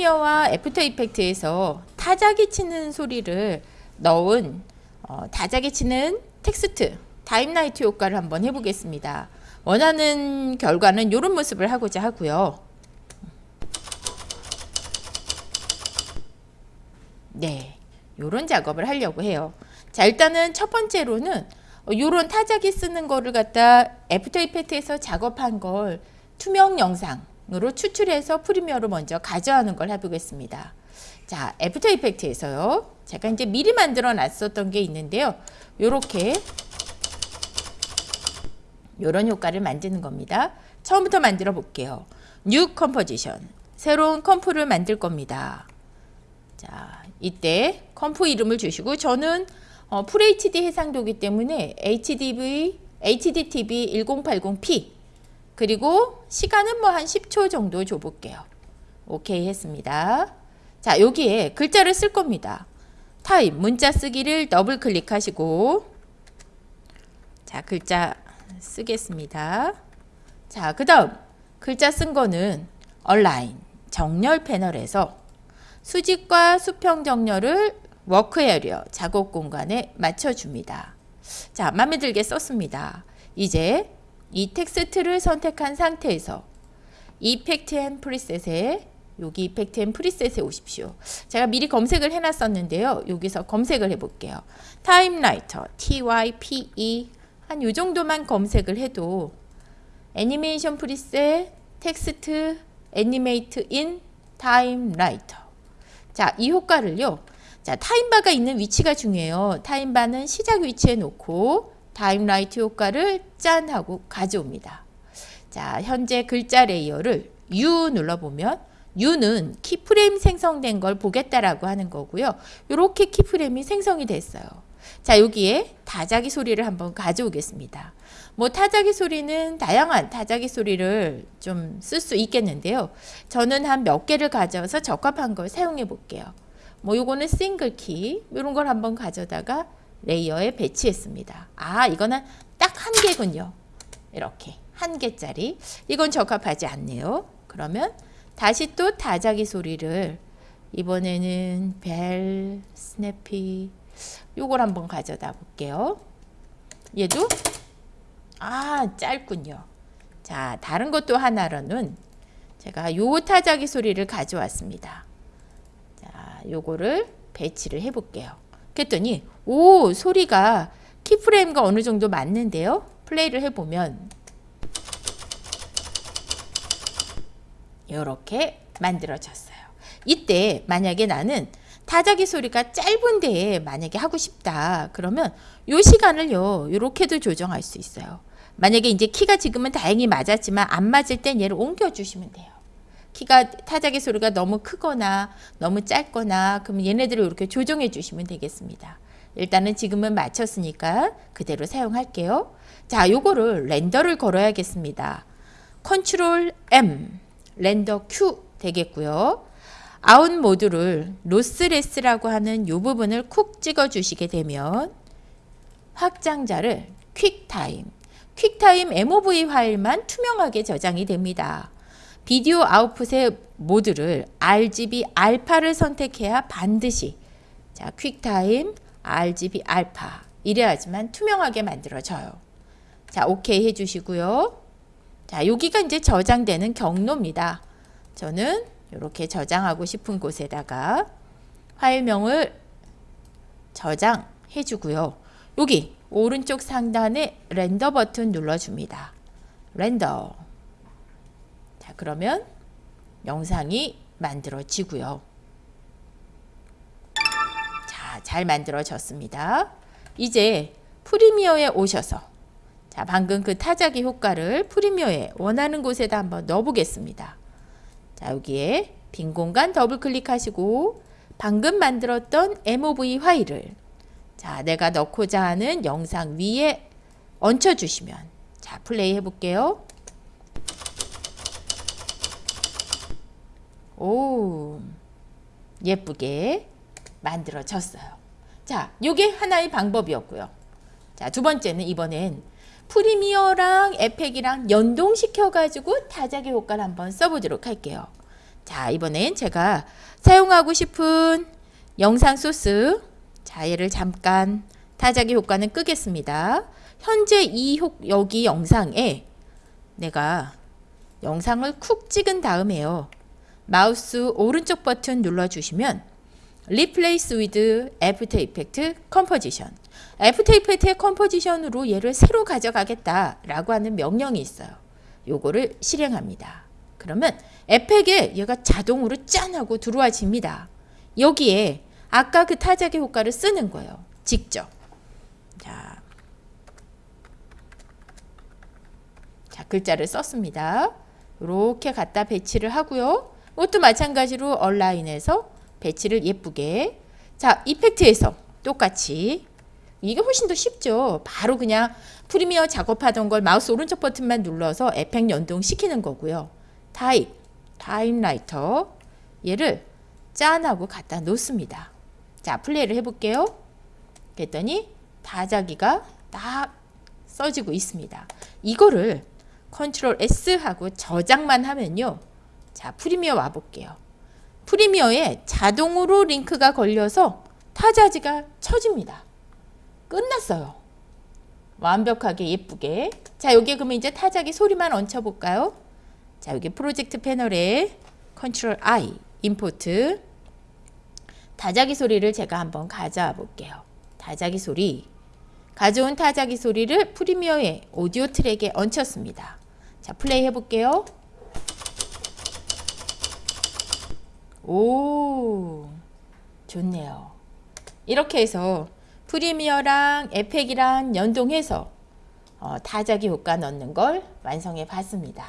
Premiere와 After Effects에서 타자기 치는 소리를 넣은 어, 타자기 치는 텍스트 typewriter 효과를 한번 해보겠습니다. 원하는 결과는 이런 모습을 하고자 하고요. 네, 이런 작업을 하려고 해요. 자, 일단은 첫 번째로는 이런 타자기 쓰는 거를 갖다 After Effects에서 작업한 걸 투명 영상 으로 추출해서 Premiere로 먼저 가져가는 걸 해보겠습니다. 자, After Effects에서요. 제가 이제 미리 만들어 놨었던 게 있는데요. 요렇게 요런 효과를 만드는 겁니다. 처음부터 만들어 볼게요. New Composition. 새로운 comp를 만들 겁니다. 자, 이때 comp 이름을 주시고 저는 어, FHD 해상도기 때문에 HDV, HDTV 1080p 그리고 시간은 뭐 한 10초 정도 줘볼게요. 오케이 했습니다. 자 여기에 글자를 쓸 겁니다. 타입 문자 쓰기를 더블 클릭하시고 자 글자 쓰겠습니다. 자 그 다음 글자 쓴 거는 Align 정렬 패널에서 수직과 수평 정렬을 Work Area 작업 공간에 맞춰줍니다. 자, 마음에 들게 썼습니다. 이제 이 텍스트를 선택한 상태에서 Effect and Preset에 여기 Effect and Preset에 오십시오. 제가 미리 검색을 해놨었는데요. 여기서 검색을 해볼게요. Typewriter TYPE 한 요 정도만 검색을 해도 Animation Preset Text Animate In Typewriter 자, 이 효과를요. 자, time bar가 있는 위치가 중요해요. time bar는 시작 위치에 놓고 typewriter 효과를 짠 하고 가져옵니다. 자, 현재 글자 레이어를 U 눌러보면 U는 keyframe 생성된 걸 보겠다라고 하는 거고요. 이렇게 keyframe이 생성이 됐어요. 자, 여기에 타자기 소리를 한번 가져오겠습니다. 뭐 타자기 소리는 다양한 타자기 소리를 좀 쓸 수 있겠는데요. 저는 한 몇 개를 가져와서 적합한 걸 사용해 볼게요. 뭐 요거는 single key 이런 걸 한번 가져다가 레이어에 배치했습니다. 아 이거는 딱 한 개군요. 이렇게 한 개짜리 이건 적합하지 않네요. 그러면 다시 또 타자기 소리를 이번에는 bell, snappy 요걸 한번 가져다 볼게요. 얘도 아 짧군요. 자 다른 것도 하나로는 제가 요 타자기 소리를 가져왔습니다. 요거를 배치를 해 볼게요. 그랬더니 오 소리가 키프레임과 어느 정도 맞는데요. 플레이를 해보면 이렇게 만들어졌어요. 이때 만약에 나는 타자기 소리가 짧은데 만약에 하고 싶다 그러면 요 시간을요 이렇게도 조정할 수 있어요. 만약에 이제 키가 지금은 다행히 맞았지만 안 맞을 땐 얘를 옮겨 주시면 돼요. 키가 타자기 소리가 너무 크거나 너무 짧거나 그러면 얘네들을 이렇게 조정해 주시면 되겠습니다. 일단은 지금은 맞췄으니까 그대로 사용할게요. 자, 요거를 render를 걸어야겠습니다. Control M, render queue 되겠고요. out mode를 lossless라고 하는 요 부분을 쿡 찍어 주시게 되면 확장자를 QuickTime, QuickTime MOV 파일만 투명하게 저장이 됩니다. video output의 모드를 RGB alpha를 선택해야 반드시 자 QuickTime RGB alpha 이래야지만 투명하게 만들어져요. 자 오케이 해주시고요. 자 여기가 이제 저장되는 경로입니다. 저는 이렇게 저장하고 싶은 곳에다가 파일명을 저장해 주고요. 여기 오른쪽 상단에 렌더 버튼 눌러줍니다. 렌더 그러면 영상이 만들어지고요. 자, 잘 만들어졌습니다. 이제 프리미어에 오셔서 자, 방금 그 타자기 효과를 프리미어에 원하는 곳에다 한번 넣어 보겠습니다. 자, 여기에 빈 공간 더블 클릭하시고 방금 만들었던 MOV 파일을 자, 내가 넣고자 하는 영상 위에 얹혀 주시면 자, 플레이 해 볼게요. 오 예쁘게 만들어졌어요. 자, 요게 하나의 방법이었고요. 자, 두 번째는 이번엔 Premiere랑 에펙이랑 연동시켜가지고 타자기 효과를 한번 써보도록 할게요. 자, 이번엔 제가 사용하고 싶은 영상 소스. 자, 얘를 잠깐 타자기 효과는 끄겠습니다. 현재 이 효, 여기 영상에 내가 영상을 쿡 찍은 다음에요. 마우스 오른쪽 버튼 눌러주시면 Replace with After Effects Composition After Effects의 composition으로 얘를 새로 가져가겠다 라고 하는 명령이 있어요. 요거를 실행합니다. 그러면 에펙에 얘가 자동으로 짠 하고 들어와집니다. 여기에 아까 그 타자기 효과를 쓰는 거예요. 직접. 자, 자 글자를 썼습니다. 이렇게 갖다 배치를 하고요. 이것도 마찬가지로 align에서 배치를 예쁘게 자 effect에서 똑같이 이게 훨씬 더 쉽죠. 바로 그냥 Premiere 작업하던 걸 마우스 오른쪽 버튼만 눌러서 에펙 연동시키는 거고요. type, typewriter 얘를 짠하고 갖다 놓습니다. 자 플레이를 해볼게요. 그랬더니 타자기가 딱 써지고 있습니다. 이거를 control S 하고 저장만 하면요. 자 Premiere 와볼게요. Premiere에 자동으로 링크가 걸려서 타자지가 쳐집니다. 끝났어요. 완벽하게 예쁘게. 자, 여기에 그러면 이제 타자기 소리만 얹혀 볼까요? 자, 여기 프로젝트 패널에 control I, import. 타자기 소리를 제가 한번 가져와 볼게요. 타자기 소리. 가져온 타자기 소리를 Premiere의 오디오 트랙에 얹혔습니다. 자, 플레이 해볼게요. 오, 좋네요. 이렇게 해서 프리미어랑 에펙이랑 연동해서 어, 타자기 효과 넣는 걸 완성해 봤습니다.